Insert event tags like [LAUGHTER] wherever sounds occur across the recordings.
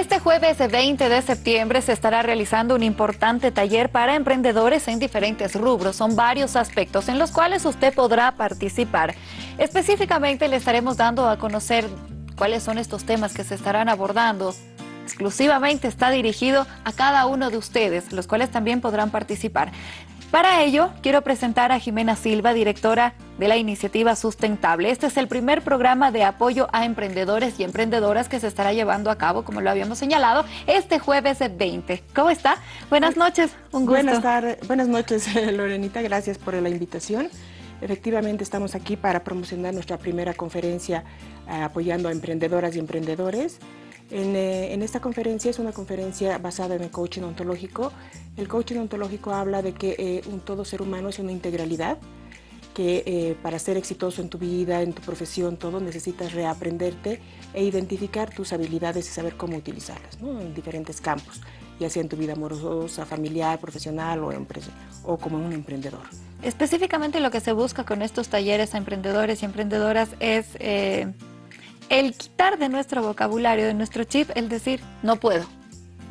Este jueves 20 de septiembre se estará realizando un importante taller para emprendedores en diferentes rubros. Son varios aspectos en los cuales usted podrá participar. Específicamente le estaremos dando a conocer cuáles son estos temas que se estarán abordando. Exclusivamente está dirigido a cada uno de ustedes, los cuales también podrán participar. Para ello, quiero presentar a Jimena Silva, directora de la iniciativa Sustentable. Este es el primer programa de apoyo a emprendedores y emprendedoras que se estará llevando a cabo, como lo habíamos señalado, este jueves 20. ¿Cómo está? Buenas noches, un gusto. Buenas, tardes, buenas noches, [LAUGHS] Lorenita, gracias por la invitación. Efectivamente, estamos aquí para promocionar nuestra primera conferencia eh, apoyando a emprendedoras y emprendedores. Eh, en, esta conferencia es una conferencia basada en el coaching ontológico. El coaching ontológico habla de que eh, un todo ser humano es una integralidad, que eh, para ser exitoso en tu vida, en tu profesión, todo, necesitas reaprenderte e identificar tus habilidades y saber cómo utilizarlas en diferentes campos, ya sea en tu vida amorosa, familiar, profesional o, o como un emprendedor. Específicamente lo que se busca con estos talleres a emprendedores y emprendedoras es el quitar de nuestro vocabulario, de nuestro chip, el decir, no puedo,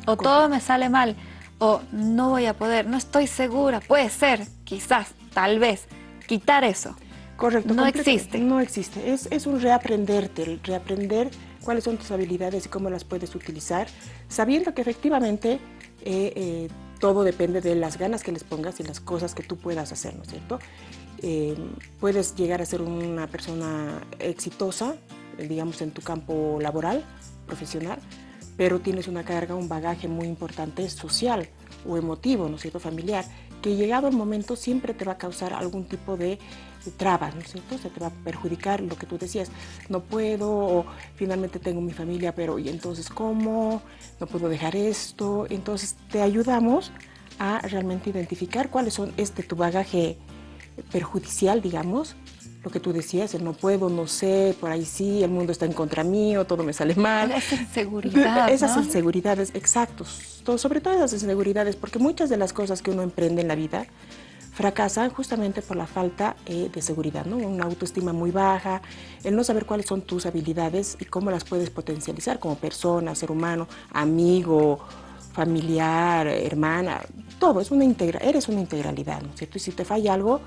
o todo me sale mal, o no voy a poder, no estoy segura, puede ser, quizás, tal vez, quitar eso. Correcto. No existe. No existe, es, es un reaprenderte, el reaprender cuáles son tus habilidades y cómo las puedes utilizar, sabiendo que efectivamente eh, eh, todo depende de las ganas que les pongas y las cosas que tú puedas hacer, ¿no es cierto? Eh, puedes llegar a ser una persona exitosa digamos, en tu campo laboral, profesional, pero tienes una carga, un bagaje muy importante social o emotivo, ¿no es cierto?, familiar, que llegado el momento siempre te va a causar algún tipo de, trabas, ¿no es cierto?, se te va a perjudicar lo que tú decías, no puedo, o finalmente tengo mi familia, pero ¿y entonces cómo? No puedo dejar esto, entonces te ayudamos a realmente identificar cuáles son este tu bagaje perjudicial, digamos, lo que tú decías, el no puedo, no sé, por ahí sí, el mundo está en contra mío, todo me sale mal. Esa inseguridad, [LAUGHS] Esas inseguridades, exactos. sobre todo esas inseguridades, porque muchas de las cosas que uno emprende en la vida fracasan justamente por la falta eh, de seguridad, ¿no? Una autoestima muy baja, el no saber cuáles son tus habilidades y cómo las puedes potencializar como persona, ser humano, amigo, familiar, hermana, todo, es una integra eres una integralidad, ¿no es cierto? Y si te falla algo,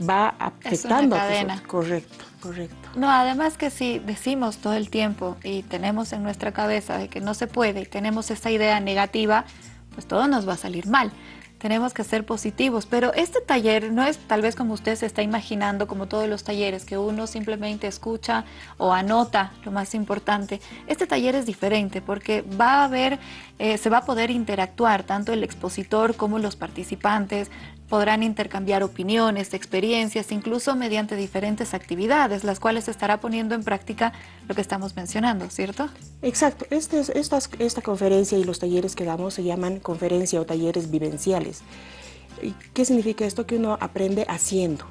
va afectando a tus Correcto, correcto. No, además que si decimos todo el tiempo y tenemos en nuestra cabeza de que no se puede y tenemos esa idea negativa, pues todo nos va a salir mal tenemos que ser positivos, pero este taller no es tal vez como usted se está imaginando, como todos los talleres, que uno simplemente escucha o anota lo más importante. Este taller es diferente porque va a haber, eh, se va a poder interactuar, tanto el expositor como los participantes, podrán intercambiar opiniones, experiencias, incluso mediante diferentes actividades, las cuales estará poniendo en práctica lo que estamos mencionando, ¿cierto? Exacto. Este, esta, esta conferencia y los talleres que damos se llaman conferencia o talleres vivenciales. ¿Qué significa esto? Que uno aprende haciendo.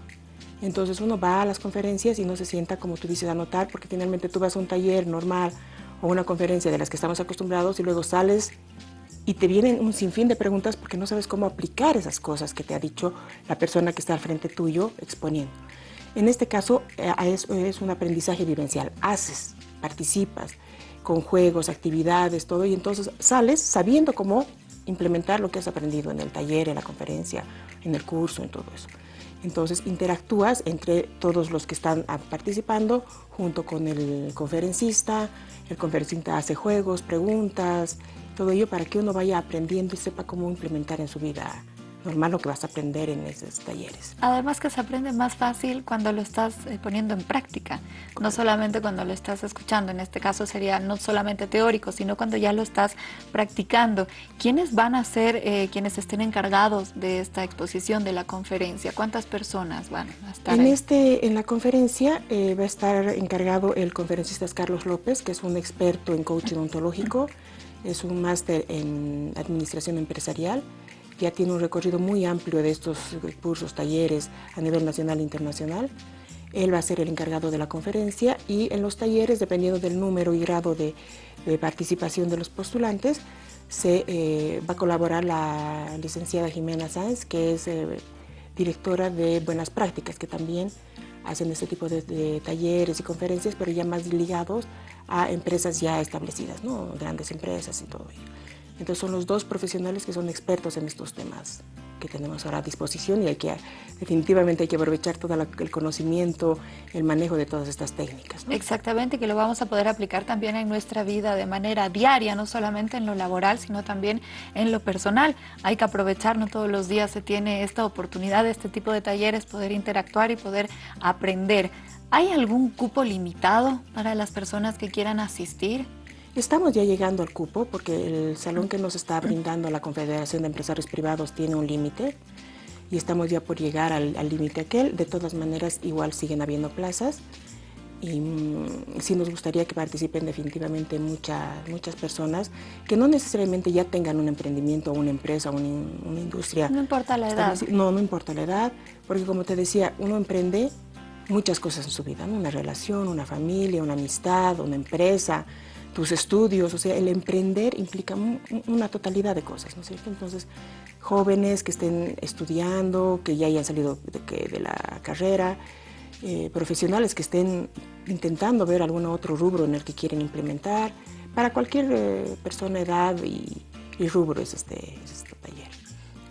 Entonces uno va a las conferencias y no se sienta, como tú dices, a anotar, porque finalmente tú vas a un taller normal o una conferencia de las que estamos acostumbrados y luego sales y te vienen un sinfín de preguntas porque no sabes cómo aplicar esas cosas que te ha dicho la persona que está al frente tuyo exponiendo. En este caso eh, es, es un aprendizaje vivencial, haces, participas con juegos, actividades, todo, y entonces sales sabiendo cómo implementar lo que has aprendido en el taller, en la conferencia, en el curso, en todo eso. Entonces interactúas entre todos los que están participando junto con el conferencista, el conferencista hace juegos, preguntas, todo ello para que uno vaya aprendiendo y sepa cómo implementar en su vida normal lo que vas a aprender en esos talleres. Además que se aprende más fácil cuando lo estás eh, poniendo en práctica, no solamente cuando lo estás escuchando, en este caso sería no solamente teórico, sino cuando ya lo estás practicando. ¿Quiénes van a ser eh, quienes estén encargados de esta exposición, de la conferencia? ¿Cuántas personas van a estar en Este, en la conferencia eh, va a estar encargado el conferencista Carlos López, que es un experto en coaching ontológico, es un máster en administración empresarial, ya tiene un recorrido muy amplio de estos cursos, talleres a nivel nacional e internacional. Él va a ser el encargado de la conferencia y en los talleres, dependiendo del número y grado de, participación de los postulantes, se eh, va a colaborar la licenciada Jimena Sáenz, que es eh, directora de Buenas Prácticas, que también hacen este tipo de, talleres y conferencias, pero ya más ligados a empresas ya establecidas, ¿no? grandes empresas y todo ello. Entonces son los dos profesionales que son expertos en estos temas que tenemos ahora a disposición y hay que, definitivamente hay que aprovechar todo el conocimiento, el manejo de todas estas técnicas. Exactamente, que lo vamos a poder aplicar también en nuestra vida de manera diaria, no solamente en lo laboral, sino también en lo personal. Hay que aprovechar, no todos los días se tiene esta oportunidad este tipo de talleres, poder interactuar y poder aprender. ¿Hay algún cupo limitado para las personas que quieran asistir? Estamos ya llegando al cupo porque el salón que nos está brindando la Confederación de Empresarios Privados tiene un límite y estamos ya por llegar al límite aquel. De todas maneras, igual siguen habiendo plazas y mm, sí nos gustaría que participen definitivamente muchas muchas personas que no necesariamente ya tengan un emprendimiento una empresa o una, industria. No importa la edad. No, no importa la edad, porque como te decía, uno emprende muchas cosas en su vida, una relación, una familia, una amistad, una empresa, tus estudios, o sea, el emprender implica una totalidad de cosas, ¿no es cierto? Entonces, jóvenes que estén estudiando, que ya hayan salido de, la carrera, eh, profesionales que estén intentando ver algún otro rubro en el que quieren implementar, para cualquier eh, persona, edad y, rubro es este, es este taller.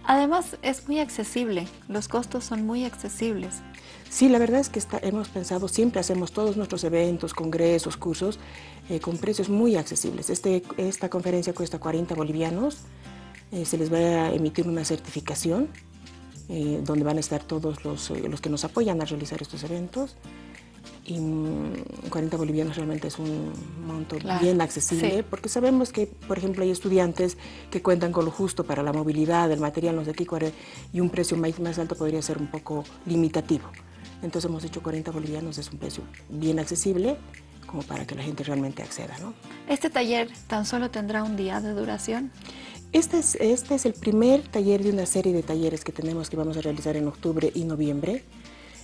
Además, es muy accesible, los costos son muy accesibles. Sí, la verdad es que hemos pensado, siempre hacemos todos nuestros eventos, congresos, cursos, eh, con precios muy accesibles. Este, esta conferencia cuesta 40 bolivianos, eh, se les va a emitir una certificación eh, donde van a estar todos los, los, que nos apoyan a realizar estos eventos. Y 40 mm, bolivianos realmente es un monto bien accesible, porque sabemos que, por ejemplo, hay estudiantes que cuentan con lo justo para la movilidad, el material, no sé qué, y un precio más, más alto podría ser un poco limitativo. Entonces hemos dicho 40 bolivianos es un precio bien accesible como para que la gente realmente acceda. ¿no? ¿Este taller tan solo tendrá un día de duración? Este es, este es el primer taller de una serie de talleres que tenemos que vamos a realizar en octubre y noviembre.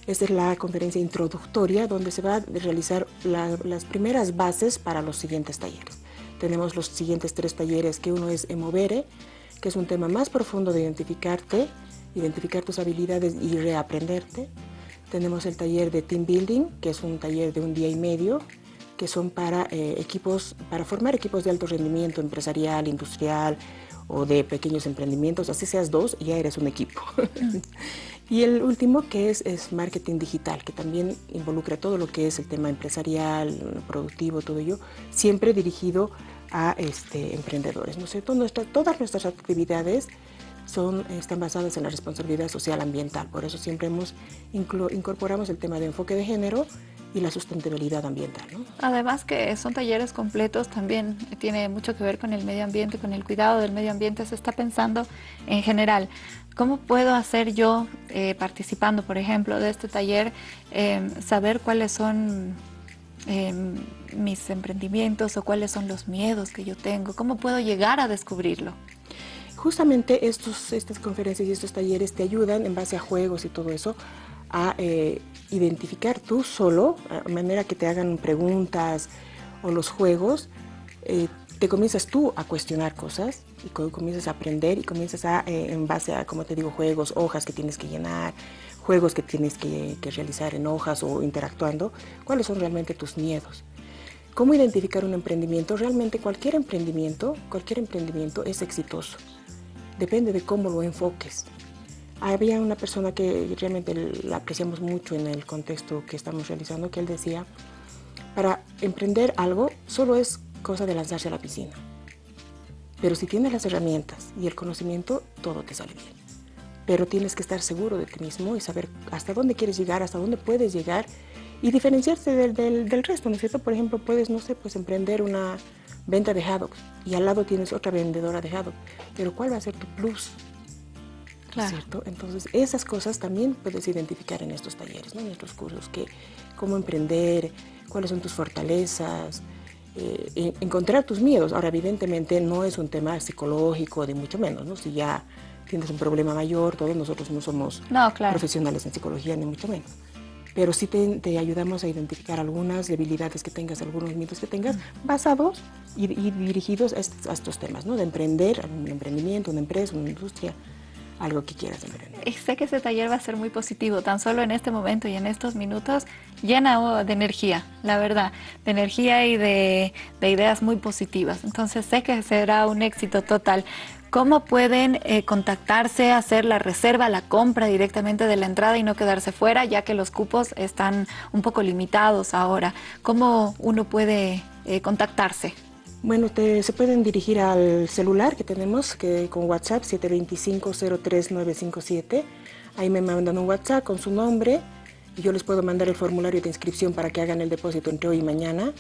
Esta es la conferencia introductoria donde se va a realizar las primeras bases para los siguientes talleres. Tenemos los siguientes tres talleres, que uno es Emovere, que es un tema más profundo de identificarte, identificar tus habilidades y reaprenderte. Tenemos el taller de Team Building, que es un taller de un día y medio, que son para eh, equipos, para formar equipos de alto rendimiento empresarial, industrial o de pequeños emprendimientos, así seas dos, ya eres un equipo. [LAUGHS] y el último que es, es marketing digital, que también involucra todo lo que es el tema empresarial, productivo, todo ello, siempre dirigido a este, emprendedores, ¿no es cierto? todas nuestras actividades son, están basadas en la responsabilidad social ambiental. Por eso siempre hemos incorporamos el tema de enfoque de género y la sustentabilidad ambiental. Además que son talleres completos, también tiene mucho que ver con el medio ambiente, con el cuidado del medio ambiente, se está pensando en general. ¿Cómo puedo hacer yo, eh, participando, por ejemplo, de este taller, em, saber cuáles son em, mis emprendimientos o cuáles son los miedos que yo tengo? ¿Cómo puedo llegar a descubrirlo? Justamente estos, estas conferencias y estos talleres te ayudan en base a juegos y todo eso a eh, identificar tú solo, de manera que te hagan preguntas o los juegos, eh, te comienzas tú a cuestionar cosas y comienzas a aprender y comienzas a, eh, en base a, como te digo, juegos, hojas que tienes que llenar, juegos que tienes que, que realizar en hojas o interactuando, cuáles son realmente tus miedos. ¿Cómo identificar un emprendimiento? Realmente cualquier emprendimiento, cualquier emprendimiento es exitoso depende de cómo lo enfoques. Había una persona que realmente la apreciamos mucho en el contexto que estamos realizando, que él decía, para emprender algo solo es cosa de lanzarse a la piscina. Pero si tienes las herramientas y el conocimiento, todo te sale bien. Pero tienes que estar seguro de ti mismo y saber hasta dónde quieres llegar, hasta dónde puedes llegar y diferenciarse del, del resto, ¿no es cierto? Por ejemplo, puedes, no sé, pues emprender una, venta de haddocks y al lado tienes otra vendedora de haddock, pero ¿cuál va a ser tu plus? Claro. ¿Cierto? Entonces, esas cosas también puedes identificar en estos talleres, ¿no? en estos cursos, que cómo emprender, cuáles son tus fortalezas, eh, encontrar tus miedos. Ahora, evidentemente, no es un tema psicológico, de mucho menos, ¿no? Si ya tienes un problema mayor, todos nosotros no somos profesionales en psicología, ni mucho menos pero sí te, ayudamos a identificar algunas debilidades que tengas, algunos mitos que tengas, basados y, dirigidos a estos, temas, ¿no? De emprender, un emprendimiento, una empresa, una industria, algo que quieras emprender. Y sé que ese taller va a ser muy positivo, tan solo en este momento y en estos minutos, llena de energía, la verdad, de energía y de, de ideas muy positivas. Entonces sé que será un éxito total. ¿Cómo pueden eh, contactarse, hacer la reserva, la compra directamente de la entrada y no quedarse fuera, ya que los cupos están un poco limitados ahora? ¿Cómo uno puede eh, contactarse? Bueno, se pueden dirigir al celular que tenemos, que con WhatsApp 725-03957. Ahí me mandan un WhatsApp con su nombre y yo les puedo mandar el formulario de inscripción para que hagan el depósito entre hoy y mañana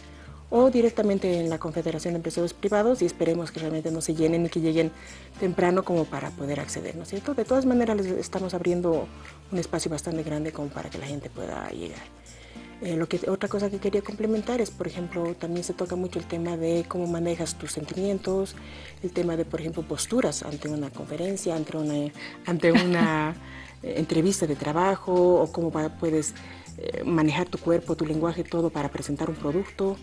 o directamente en la Confederación de Empresarios Privados y esperemos que realmente no se llenen y que lleguen temprano como para poder acceder, ¿no es cierto? De todas maneras les estamos abriendo un espacio bastante grande como para que la gente pueda llegar. Eh, lo que, otra cosa que quería complementar es, por ejemplo, también se toca mucho el tema de cómo manejas tus sentimientos, el tema de, por ejemplo, posturas ante una conferencia, ante una, ante una [LAUGHS] eh, entrevista de trabajo, o cómo puedes eh, manejar tu cuerpo, tu lenguaje, todo para presentar un producto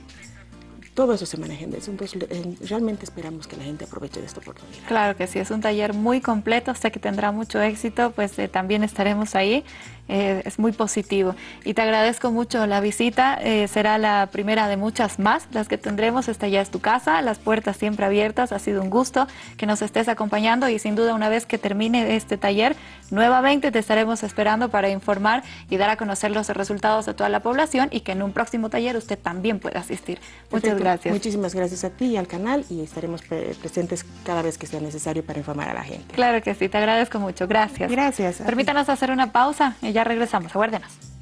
todo eso se maneja en eso. Entonces, realmente esperamos que la gente aproveche de esta oportunidad. Claro que sí, es un taller muy completo, sé que tendrá mucho éxito, pues eh, también estaremos ahí. Eh, es muy positivo. Y te agradezco mucho la visita, eh, será la primera de muchas más, las que tendremos, esta ya es tu casa, las puertas siempre abiertas, ha sido un gusto que nos estés acompañando y sin duda una vez que termine este taller, nuevamente te estaremos esperando para informar y dar a conocer los resultados de toda la población y que en un próximo taller usted también pueda asistir. Muchas gracias. Muchísimas gracias a ti y al canal y estaremos presentes cada vez que sea necesario para informar a la gente. Claro que sí, te agradezco mucho. Gracias. Gracias. Permítanos hacer una pausa ya regresamos. Aguárdenos.